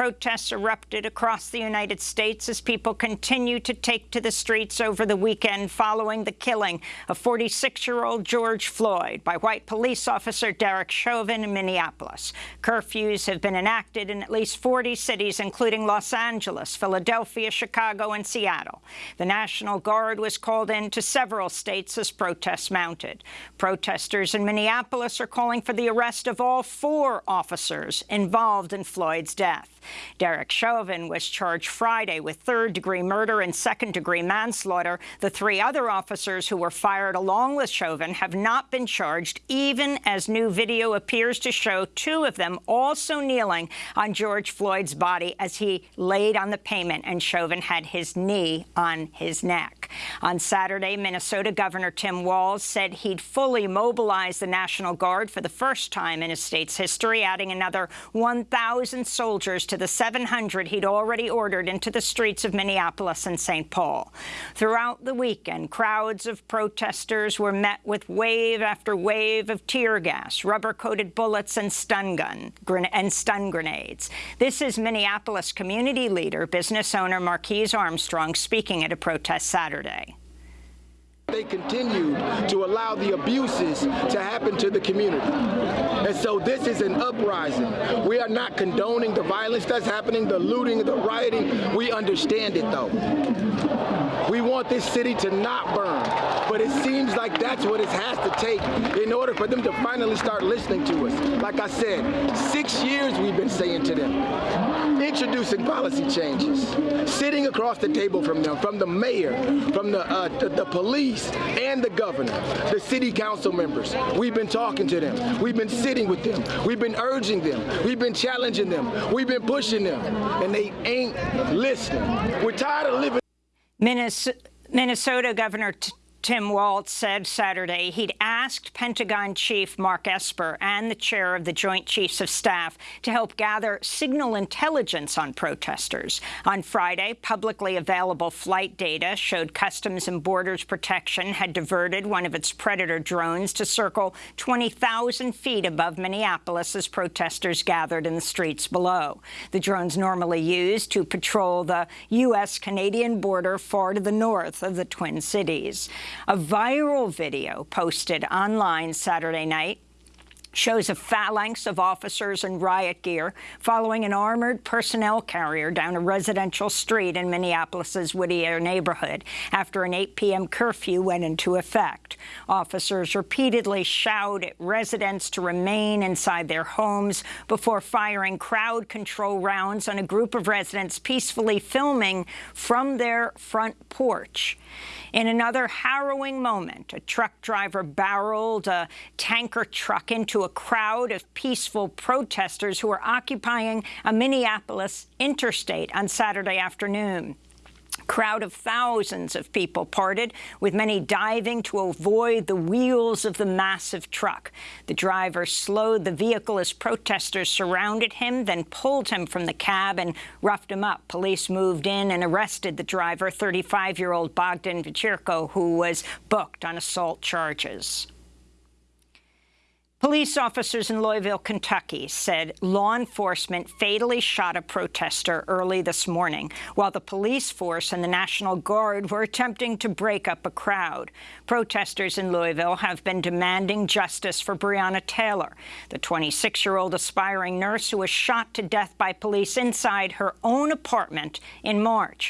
Protests erupted across the United States as people continue to take to the streets over the weekend following the killing of 46-year-old George Floyd by white police officer Derek Chauvin in Minneapolis. Curfews have been enacted in at least 40 cities, including Los Angeles, Philadelphia, Chicago, and Seattle. The National Guard was called in to several states as protests mounted. Protesters in Minneapolis are calling for the arrest of all four officers involved in Floyd's death. Derek Chauvin was charged Friday with third-degree murder and second-degree manslaughter. The three other officers who were fired along with Chauvin have not been charged, even as new video appears to show two of them also kneeling on George Floyd's body as he laid on the pavement and Chauvin had his knee on his neck. On Saturday, Minnesota Governor Tim Walz said he'd fully mobilize the National Guard for the first time in his state's history, adding another 1,000 soldiers to the 700 he'd already ordered into the streets of Minneapolis and St. Paul. Throughout the weekend, crowds of protesters were met with wave after wave of tear gas, rubber-coated bullets and stun gun and stun grenades. This is Minneapolis community leader, business owner Marquise Armstrong speaking at a protest Saturday. Saturday. They continued to allow the abuses to happen to the community. And so this is an uprising. We are not condoning the violence that's happening, the looting, the rioting. We understand it, though. We want this city to not burn. But it seems like that's what it has to take in order for them to finally start listening to us. Like I said, six years we've been saying to them, introducing policy changes, sitting across the table from them, from the mayor, from the, uh, the, the police, and the governor, the city council members. We've been talking to them. We've been sitting with them. We've been urging them. We've been challenging them. We've been pushing them. And they ain't listening. We're tired of living. Minnesota Governor Tim Walz said Saturday he'd asked Pentagon Chief Mark Esper and the chair of the Joint Chiefs of Staff to help gather signal intelligence on protesters. On Friday, publicly available flight data showed Customs and Borders Protection had diverted one of its Predator drones to circle 20,000 feet above Minneapolis as protesters gathered in the streets below. The drones normally used to patrol the U.S.-Canadian border far to the north of the Twin Cities. A viral video posted online Saturday night shows a phalanx of officers in riot gear following an armored personnel carrier down a residential street in Minneapolis's Whittier neighborhood after an 8 p.m. curfew went into effect. Officers repeatedly shout at residents to remain inside their homes before firing crowd control rounds on a group of residents peacefully filming from their front porch. In another harrowing moment, a truck driver barreled a tanker truck into a crowd of peaceful protesters who were occupying a Minneapolis interstate on Saturday afternoon crowd of thousands of people parted, with many diving to avoid the wheels of the massive truck. The driver slowed the vehicle as protesters surrounded him, then pulled him from the cab and roughed him up. Police moved in and arrested the driver, 35-year-old Bogdan Vechirko, who was booked on assault charges. Police officers in Louisville, Kentucky said law enforcement fatally shot a protester early this morning while the police force and the National Guard were attempting to break up a crowd. Protesters in Louisville have been demanding justice for Breonna Taylor, the 26-year-old aspiring nurse who was shot to death by police inside her own apartment in March.